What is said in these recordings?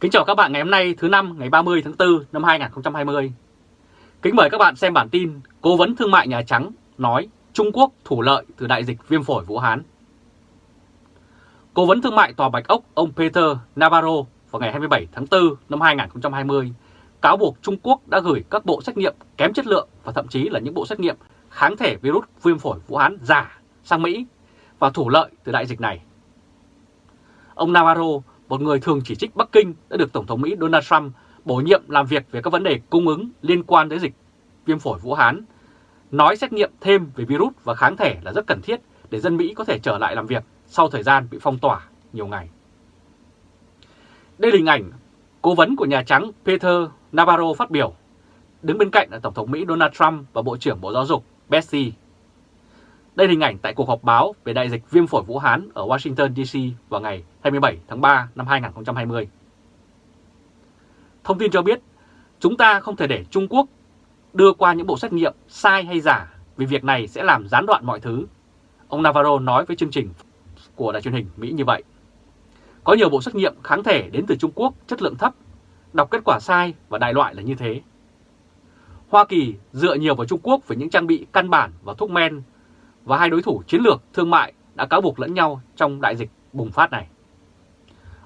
Kính chào các bạn ngày hôm nay, thứ năm, ngày 30 tháng 4 năm 2020. Kính mời các bạn xem bản tin Cố vấn Thương mại Nhà Trắng nói Trung Quốc thủ lợi từ đại dịch viêm phổi Vũ Hán. Cố vấn Thương mại Tòa Bạch Ốc, ông Peter Navarro, vào ngày 27 tháng 4 năm 2020 cáo buộc Trung Quốc đã gửi các bộ xét nghiệm kém chất lượng và thậm chí là những bộ xét nghiệm kháng thể virus viêm phổi Vũ Hán giả sang Mỹ và thủ lợi từ đại dịch này. Ông Navarro một người thường chỉ trích Bắc Kinh đã được Tổng thống Mỹ Donald Trump bổ nhiệm làm việc về các vấn đề cung ứng liên quan tới dịch viêm phổi Vũ Hán, nói xét nghiệm thêm về virus và kháng thể là rất cần thiết để dân Mỹ có thể trở lại làm việc sau thời gian bị phong tỏa nhiều ngày. Đây là hình ảnh cố vấn của Nhà Trắng Peter Navarro phát biểu, đứng bên cạnh là Tổng thống Mỹ Donald Trump và Bộ trưởng Bộ Giáo dục Betsy đây là hình ảnh tại cuộc họp báo về đại dịch viêm phổi Vũ Hán ở Washington DC vào ngày 27 tháng 3 năm 2020. Thông tin cho biết, chúng ta không thể để Trung Quốc đưa qua những bộ xét nghiệm sai hay giả vì việc này sẽ làm gián đoạn mọi thứ. Ông Navarro nói với chương trình của đài truyền hình Mỹ như vậy. Có nhiều bộ xét nghiệm kháng thể đến từ Trung Quốc chất lượng thấp, đọc kết quả sai và đại loại là như thế. Hoa Kỳ dựa nhiều vào Trung Quốc về những trang bị căn bản và thuốc men và hai đối thủ chiến lược thương mại đã cáo buộc lẫn nhau trong đại dịch bùng phát này.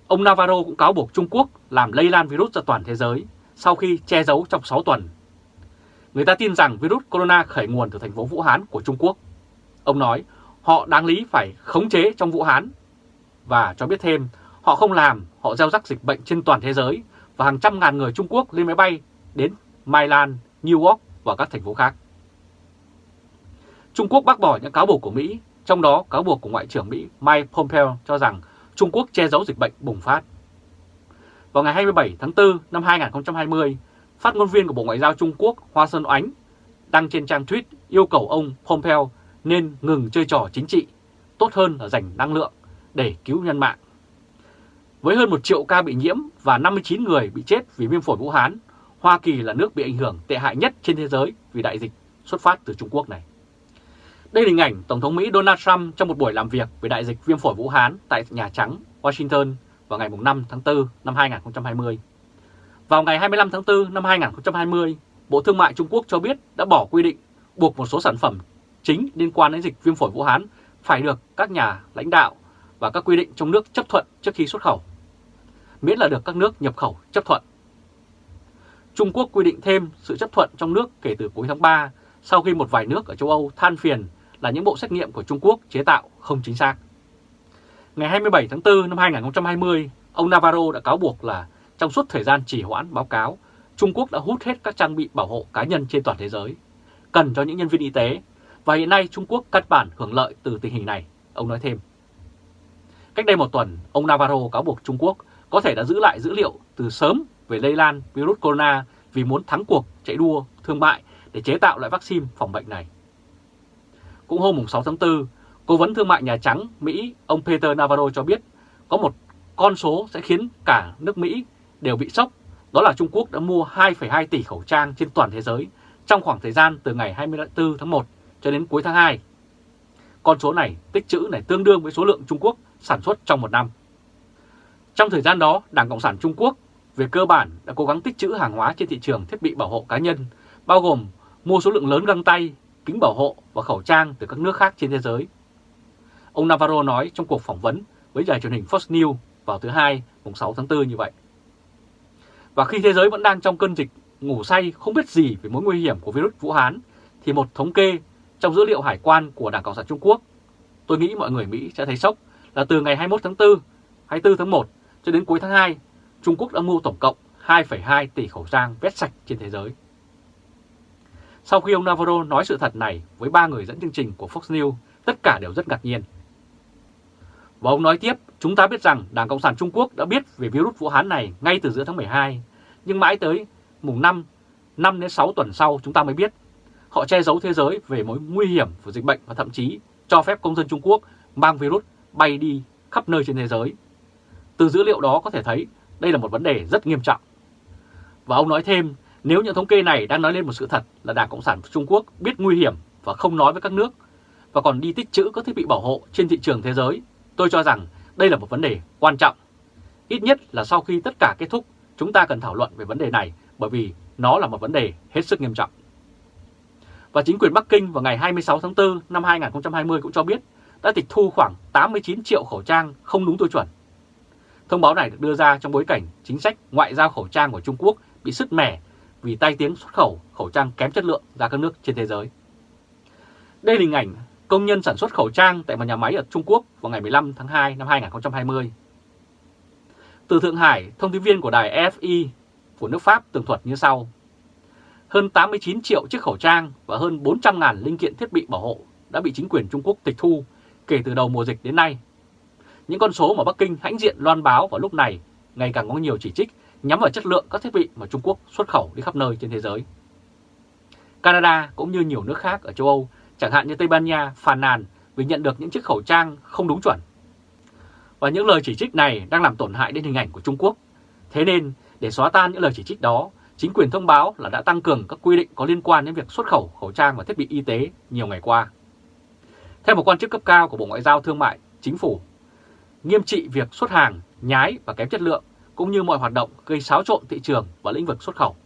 Ông Navarro cũng cáo buộc Trung Quốc làm lây lan virus ra toàn thế giới sau khi che giấu trong 6 tuần. Người ta tin rằng virus corona khởi nguồn từ thành phố Vũ Hán của Trung Quốc. Ông nói họ đáng lý phải khống chế trong Vũ Hán và cho biết thêm họ không làm, họ gieo rắc dịch bệnh trên toàn thế giới và hàng trăm ngàn người Trung Quốc lên máy bay đến Milan, New York và các thành phố khác. Trung Quốc bác bỏ những cáo buộc của Mỹ, trong đó cáo buộc của Ngoại trưởng Mỹ Mike Pompeo cho rằng Trung Quốc che giấu dịch bệnh bùng phát. Vào ngày 27 tháng 4 năm 2020, phát ngôn viên của Bộ Ngoại giao Trung Quốc Hoa Sơn Oánh đăng trên trang tweet yêu cầu ông Pompeo nên ngừng chơi trò chính trị, tốt hơn là dành năng lượng để cứu nhân mạng. Với hơn 1 triệu ca bị nhiễm và 59 người bị chết vì viêm phổi Vũ Hán, Hoa Kỳ là nước bị ảnh hưởng tệ hại nhất trên thế giới vì đại dịch xuất phát từ Trung Quốc này. Đây là hình ảnh Tổng thống Mỹ Donald Trump trong một buổi làm việc về đại dịch viêm phổi Vũ Hán tại Nhà Trắng, Washington vào ngày 5 tháng 4 năm 2020. Vào ngày 25 tháng 4 năm 2020, Bộ Thương mại Trung Quốc cho biết đã bỏ quy định buộc một số sản phẩm chính liên quan đến dịch viêm phổi Vũ Hán phải được các nhà lãnh đạo và các quy định trong nước chấp thuận trước khi xuất khẩu, miễn là được các nước nhập khẩu chấp thuận. Trung Quốc quy định thêm sự chấp thuận trong nước kể từ cuối tháng 3 sau khi một vài nước ở châu Âu than phiền là những bộ xét nghiệm của Trung Quốc chế tạo không chính xác. Ngày 27 tháng 4 năm 2020, ông Navarro đã cáo buộc là trong suốt thời gian trì hoãn báo cáo, Trung Quốc đã hút hết các trang bị bảo hộ cá nhân trên toàn thế giới, cần cho những nhân viên y tế, và hiện nay Trung Quốc cắt bản hưởng lợi từ tình hình này, ông nói thêm. Cách đây một tuần, ông Navarro cáo buộc Trung Quốc có thể đã giữ lại dữ liệu từ sớm về lây lan virus corona vì muốn thắng cuộc chạy đua thương mại để chế tạo loại vaccine phòng bệnh này. Cũng hôm 6 tháng 4, Cố vấn Thương mại Nhà Trắng Mỹ ông Peter Navarro cho biết có một con số sẽ khiến cả nước Mỹ đều bị sốc, đó là Trung Quốc đã mua 2,2 tỷ khẩu trang trên toàn thế giới trong khoảng thời gian từ ngày 24 tháng 1 cho đến cuối tháng 2. Con số này tích trữ này tương đương với số lượng Trung Quốc sản xuất trong một năm. Trong thời gian đó, Đảng Cộng sản Trung Quốc về cơ bản đã cố gắng tích trữ hàng hóa trên thị trường thiết bị bảo hộ cá nhân, bao gồm mua số lượng lớn găng tay, kính bảo hộ và khẩu trang từ các nước khác trên thế giới. Ông Navarro nói trong cuộc phỏng vấn với đài truyền hình Fox News vào thứ Hai, mùng 6 tháng 4 như vậy. Và khi thế giới vẫn đang trong cơn dịch ngủ say không biết gì về mối nguy hiểm của virus Vũ Hán, thì một thống kê trong dữ liệu hải quan của Đảng Cộng sản Trung Quốc, tôi nghĩ mọi người Mỹ sẽ thấy sốc là từ ngày 21 tháng 4, 24 tháng 1 cho đến cuối tháng 2, Trung Quốc đã mua tổng cộng 2,2 tỷ khẩu trang vét sạch trên thế giới. Sau khi ông Navarro nói sự thật này với ba người dẫn chương trình của Fox News, tất cả đều rất ngạc nhiên. Và ông nói tiếp, chúng ta biết rằng Đảng Cộng sản Trung Quốc đã biết về virus Vũ Hán này ngay từ giữa tháng 12, nhưng mãi tới mùng 5, 5 đến 6 tuần sau chúng ta mới biết. Họ che giấu thế giới về mối nguy hiểm của dịch bệnh và thậm chí cho phép công dân Trung Quốc mang virus bay đi khắp nơi trên thế giới. Từ dữ liệu đó có thể thấy đây là một vấn đề rất nghiêm trọng. Và ông nói thêm, nếu những thống kê này đang nói lên một sự thật là Đảng Cộng sản Trung Quốc biết nguy hiểm và không nói với các nước và còn đi tích trữ các thiết bị bảo hộ trên thị trường thế giới, tôi cho rằng đây là một vấn đề quan trọng. Ít nhất là sau khi tất cả kết thúc, chúng ta cần thảo luận về vấn đề này bởi vì nó là một vấn đề hết sức nghiêm trọng. Và chính quyền Bắc Kinh vào ngày 26 tháng 4 năm 2020 cũng cho biết đã tịch thu khoảng 89 triệu khẩu trang không đúng tiêu chuẩn. Thông báo này được đưa ra trong bối cảnh chính sách ngoại giao khẩu trang của Trung Quốc bị sứt mẻ vì tai tiếng xuất khẩu khẩu trang kém chất lượng ra các nước trên thế giới. Đây là hình ảnh công nhân sản xuất khẩu trang tại một nhà máy ở Trung Quốc vào ngày 15 tháng 2 năm 2020. Từ Thượng Hải, thông tin viên của đài FI của nước Pháp tường thuật như sau. Hơn 89 triệu chiếc khẩu trang và hơn 400.000 linh kiện thiết bị bảo hộ đã bị chính quyền Trung Quốc tịch thu kể từ đầu mùa dịch đến nay. Những con số mà Bắc Kinh hãnh diện loan báo vào lúc này ngày càng có nhiều chỉ trích nhắm vào chất lượng các thiết bị mà Trung Quốc xuất khẩu đi khắp nơi trên thế giới. Canada cũng như nhiều nước khác ở châu Âu, chẳng hạn như Tây Ban Nha, phàn nàn vì nhận được những chiếc khẩu trang không đúng chuẩn. Và những lời chỉ trích này đang làm tổn hại đến hình ảnh của Trung Quốc. Thế nên, để xóa tan những lời chỉ trích đó, chính quyền thông báo là đã tăng cường các quy định có liên quan đến việc xuất khẩu khẩu trang và thiết bị y tế nhiều ngày qua. Theo một quan chức cấp cao của Bộ Ngoại giao Thương mại, Chính phủ, nghiêm trị việc xuất hàng, nhái và kém chất lượng cũng như mọi hoạt động gây xáo trộn thị trường và lĩnh vực xuất khẩu.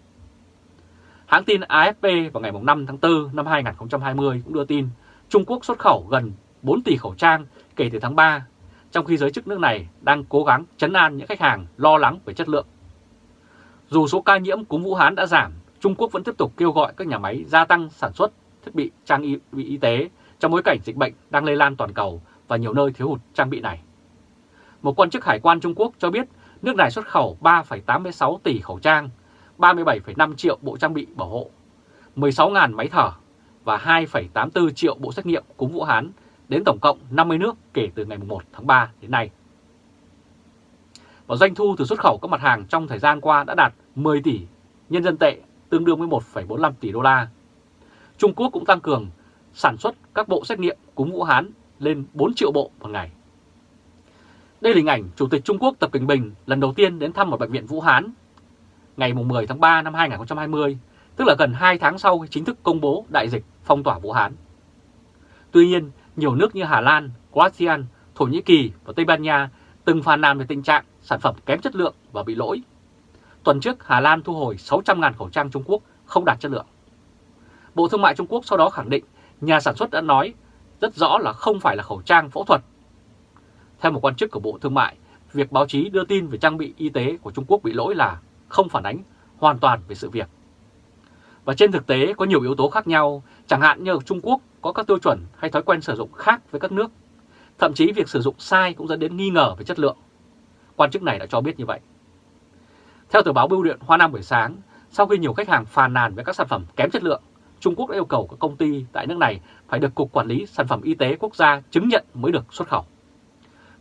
Hãng tin AFP vào ngày 5 tháng 4 năm 2020 cũng đưa tin Trung Quốc xuất khẩu gần 4 tỷ khẩu trang kể từ tháng 3, trong khi giới chức nước này đang cố gắng chấn an những khách hàng lo lắng về chất lượng. Dù số ca nhiễm cúm Vũ Hán đã giảm, Trung Quốc vẫn tiếp tục kêu gọi các nhà máy gia tăng sản xuất thiết bị trang y, y tế trong bối cảnh dịch bệnh đang lây lan toàn cầu và nhiều nơi thiếu hụt trang bị này. Một quan chức hải quan Trung Quốc cho biết nước này xuất khẩu 3,86 tỷ khẩu trang, 37,5 triệu bộ trang bị bảo hộ, 16.000 máy thở và 2,84 triệu bộ xét nghiệm cúm Vũ Hán đến tổng cộng 50 nước kể từ ngày 1 tháng 3 đến nay. Và doanh thu từ xuất khẩu các mặt hàng trong thời gian qua đã đạt 10 tỷ nhân dân tệ, tương đương với 1,45 tỷ đô la. Trung Quốc cũng tăng cường sản xuất các bộ xét nghiệm cúm Vũ Hán lên 4 triệu bộ một ngày. Đây là hình ảnh Chủ tịch Trung Quốc Tập Cận Bình lần đầu tiên đến thăm một bệnh viện Vũ Hán ngày 10 tháng 3 năm 2020, tức là gần 2 tháng sau khi chính thức công bố đại dịch phong tỏa Vũ Hán. Tuy nhiên, nhiều nước như Hà Lan, Croatia, Thổ Nhĩ Kỳ và Tây Ban Nha từng phàn nàn về tình trạng sản phẩm kém chất lượng và bị lỗi. Tuần trước, Hà Lan thu hồi 600.000 khẩu trang Trung Quốc không đạt chất lượng. Bộ Thương mại Trung Quốc sau đó khẳng định nhà sản xuất đã nói rất rõ là không phải là khẩu trang phẫu thuật. Theo một quan chức của Bộ Thương mại, việc báo chí đưa tin về trang bị y tế của Trung Quốc bị lỗi là không phản ánh hoàn toàn về sự việc. Và trên thực tế có nhiều yếu tố khác nhau, chẳng hạn như ở Trung Quốc có các tiêu chuẩn hay thói quen sử dụng khác với các nước. Thậm chí việc sử dụng sai cũng dẫn đến nghi ngờ về chất lượng. Quan chức này đã cho biết như vậy. Theo tờ báo Bưu điện Hoa Nam buổi sáng, sau khi nhiều khách hàng phàn nàn về các sản phẩm kém chất lượng, Trung Quốc đã yêu cầu các công ty tại nước này phải được Cục Quản lý Sản phẩm Y tế Quốc gia chứng nhận mới được xuất khẩu.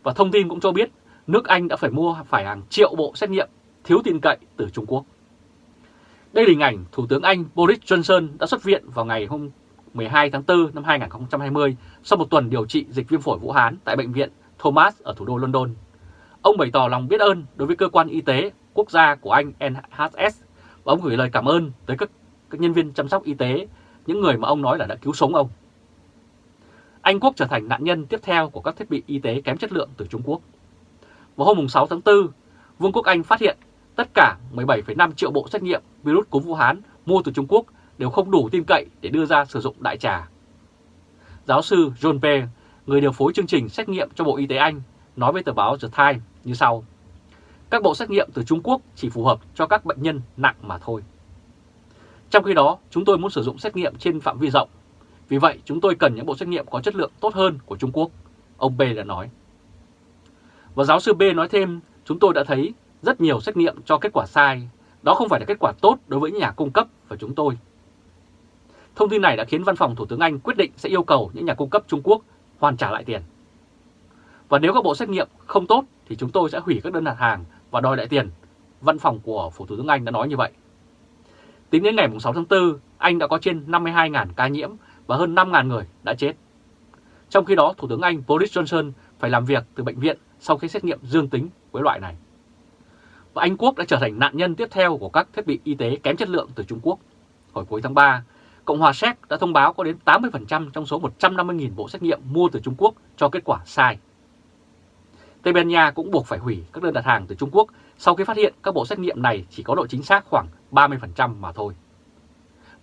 Và thông tin cũng cho biết nước Anh đã phải mua phải hàng triệu bộ xét nghiệm thiếu tin cậy từ Trung Quốc. Đây là hình ảnh Thủ tướng Anh Boris Johnson đã xuất viện vào ngày hôm 12 tháng 4 năm 2020 sau một tuần điều trị dịch viêm phổi Vũ Hán tại bệnh viện Thomas ở thủ đô London. Ông bày tỏ lòng biết ơn đối với cơ quan y tế quốc gia của Anh NHS và ông gửi lời cảm ơn tới các, các nhân viên chăm sóc y tế, những người mà ông nói là đã cứu sống ông. Anh Quốc trở thành nạn nhân tiếp theo của các thiết bị y tế kém chất lượng từ Trung Quốc. Vào hôm 6 tháng 4, Vương quốc Anh phát hiện tất cả 17,5 triệu bộ xét nghiệm virus cúm Vũ Hán mua từ Trung Quốc đều không đủ tin cậy để đưa ra sử dụng đại trà. Giáo sư John Pe, người điều phối chương trình xét nghiệm cho Bộ Y tế Anh, nói với tờ báo The Times như sau. Các bộ xét nghiệm từ Trung Quốc chỉ phù hợp cho các bệnh nhân nặng mà thôi. Trong khi đó, chúng tôi muốn sử dụng xét nghiệm trên phạm vi rộng. Vì vậy, chúng tôi cần những bộ xét nghiệm có chất lượng tốt hơn của Trung Quốc, ông B đã nói. Và giáo sư B nói thêm, chúng tôi đã thấy rất nhiều xét nghiệm cho kết quả sai. Đó không phải là kết quả tốt đối với nhà cung cấp và chúng tôi. Thông tin này đã khiến văn phòng Thủ tướng Anh quyết định sẽ yêu cầu những nhà cung cấp Trung Quốc hoàn trả lại tiền. Và nếu các bộ xét nghiệm không tốt thì chúng tôi sẽ hủy các đơn đặt hàng và đòi lại tiền. Văn phòng của Phủ Thủ tướng Anh đã nói như vậy. Tính đến ngày 6 tháng 4, Anh đã có trên 52.000 ca nhiễm và hơn 5.000 người đã chết. Trong khi đó, Thủ tướng Anh Boris Johnson phải làm việc từ bệnh viện sau khi xét nghiệm dương tính với loại này. Và Anh Quốc đã trở thành nạn nhân tiếp theo của các thiết bị y tế kém chất lượng từ Trung Quốc. Hồi cuối tháng 3, Cộng hòa Séc đã thông báo có đến 80% trong số 150.000 bộ xét nghiệm mua từ Trung Quốc cho kết quả sai. Tây Ban Nha cũng buộc phải hủy các đơn đặt hàng từ Trung Quốc sau khi phát hiện các bộ xét nghiệm này chỉ có độ chính xác khoảng 30% mà thôi.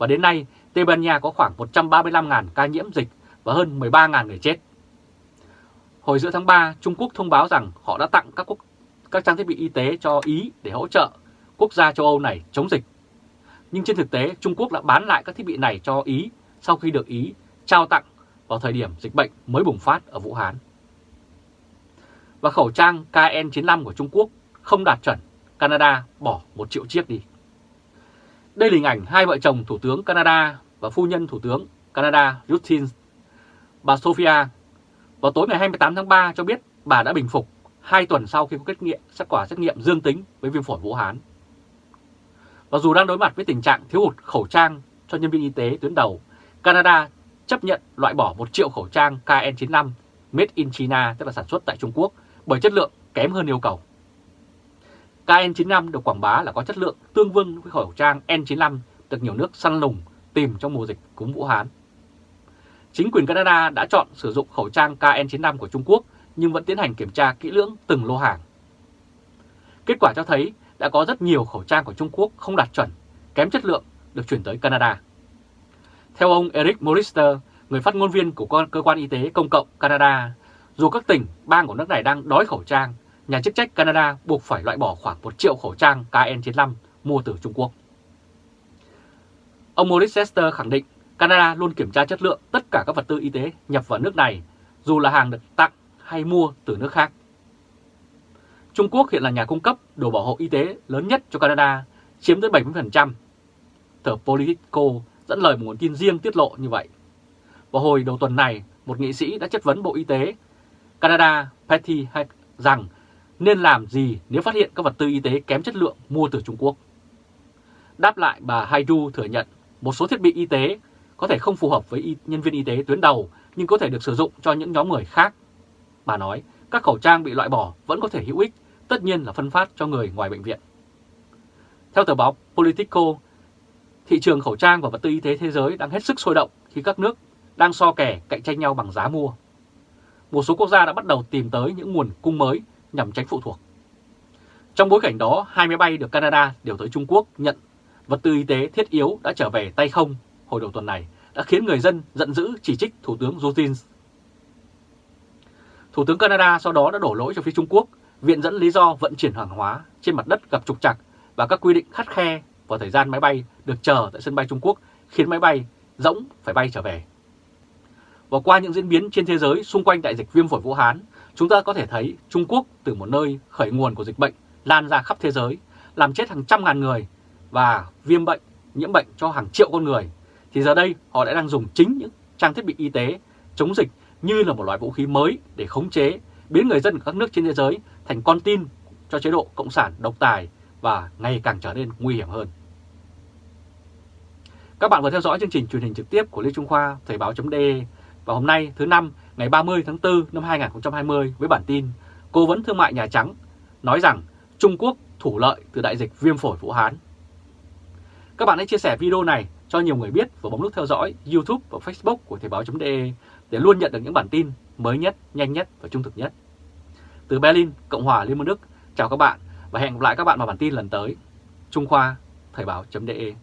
Và đến nay, Tây Ban Nha có khoảng 135.000 ca nhiễm dịch và hơn 13.000 người chết. Hồi giữa tháng 3, Trung Quốc thông báo rằng họ đã tặng các quốc các trang thiết bị y tế cho Ý để hỗ trợ quốc gia châu Âu này chống dịch. Nhưng trên thực tế, Trung Quốc đã bán lại các thiết bị này cho Ý sau khi được Ý trao tặng vào thời điểm dịch bệnh mới bùng phát ở Vũ Hán. Và khẩu trang KN95 của Trung Quốc không đạt chuẩn, Canada bỏ một triệu chiếc đi. Đây là hình ảnh hai vợ chồng Thủ tướng Canada và phu nhân Thủ tướng Canada Justin. Bà Sophia vào tối ngày 28 tháng 3 cho biết bà đã bình phục 2 tuần sau khi có kết nghiệm kết quả xét nghiệm dương tính với viêm phổi Vũ Hán. Và dù đang đối mặt với tình trạng thiếu hụt khẩu trang cho nhân viên y tế tuyến đầu, Canada chấp nhận loại bỏ 1 triệu khẩu trang KN95 made in China, tức là sản xuất tại Trung Quốc, bởi chất lượng kém hơn yêu cầu. KN95 được quảng bá là có chất lượng tương đương với khẩu trang N95 được nhiều nước săn lùng tìm trong mùa dịch cúm Vũ Hán. Chính quyền Canada đã chọn sử dụng khẩu trang KN95 của Trung Quốc nhưng vẫn tiến hành kiểm tra kỹ lưỡng từng lô hàng. Kết quả cho thấy đã có rất nhiều khẩu trang của Trung Quốc không đạt chuẩn, kém chất lượng được chuyển tới Canada. Theo ông Eric Morister, người phát ngôn viên của cơ quan y tế công cộng Canada, dù các tỉnh, bang của nước này đang đói khẩu trang, nhà chức trách Canada buộc phải loại bỏ khoảng 1 triệu khẩu trang KN95 mua từ Trung Quốc. Ông Morris khẳng định Canada luôn kiểm tra chất lượng tất cả các vật tư y tế nhập vào nước này, dù là hàng được tặng hay mua từ nước khác. Trung Quốc hiện là nhà cung cấp đồ bảo hộ y tế lớn nhất cho Canada, chiếm tới 70%. Tờ Politico dẫn lời một nguồn tin riêng tiết lộ như vậy. Vào hồi đầu tuần này, một nghị sĩ đã chất vấn Bộ Y tế Canada Patty Hack rằng nên làm gì nếu phát hiện các vật tư y tế kém chất lượng mua từ Trung Quốc. Đáp lại bà Haidu thừa nhận một số thiết bị y tế có thể không phù hợp với nhân viên y tế tuyến đầu nhưng có thể được sử dụng cho những nhóm người khác. Bà nói các khẩu trang bị loại bỏ vẫn có thể hữu ích, tất nhiên là phân phát cho người ngoài bệnh viện. Theo tờ báo Politico, thị trường khẩu trang và vật tư y tế thế giới đang hết sức sôi động khi các nước đang so kè cạnh tranh nhau bằng giá mua. Một số quốc gia đã bắt đầu tìm tới những nguồn cung mới nhằm tránh phụ thuộc. Trong bối cảnh đó, hai máy bay được Canada điều tới Trung Quốc nhận vật tư y tế thiết yếu đã trở về tay không hồi đầu tuần này đã khiến người dân giận dữ chỉ trích Thủ tướng Justin. Thủ tướng Canada sau đó đã đổ lỗi cho phía Trung Quốc, viện dẫn lý do vận chuyển hàng hóa trên mặt đất gặp trục trặc và các quy định khắt khe vào thời gian máy bay được chờ tại sân bay Trung Quốc khiến máy bay rỗng phải bay trở về. Và qua những diễn biến trên thế giới xung quanh đại dịch viêm phổi Vũ Hán, chúng ta có thể thấy Trung Quốc từ một nơi khởi nguồn của dịch bệnh lan ra khắp thế giới, làm chết hàng trăm ngàn người và viêm bệnh, nhiễm bệnh cho hàng triệu con người, thì giờ đây họ đã đang dùng chính những trang thiết bị y tế chống dịch như là một loại vũ khí mới để khống chế, biến người dân của các nước trên thế giới thành con tin cho chế độ Cộng sản độc tài và ngày càng trở nên nguy hiểm hơn. Các bạn vừa theo dõi chương trình truyền hình trực tiếp của Lê Trung Khoa, Thời báo.de và hôm nay thứ năm ngày 30 tháng 4 năm 2020 với bản tin Cố vấn Thương mại Nhà Trắng nói rằng Trung Quốc thủ lợi từ đại dịch viêm phổi Vũ Hán. Các bạn hãy chia sẻ video này cho nhiều người biết và bấm nút theo dõi YouTube và Facebook của Thời báo.de để luôn nhận được những bản tin mới nhất, nhanh nhất và trung thực nhất. Từ Berlin, Cộng hòa Liên bang Đức, chào các bạn và hẹn gặp lại các bạn vào bản tin lần tới. Trung Khoa, Thời báo.de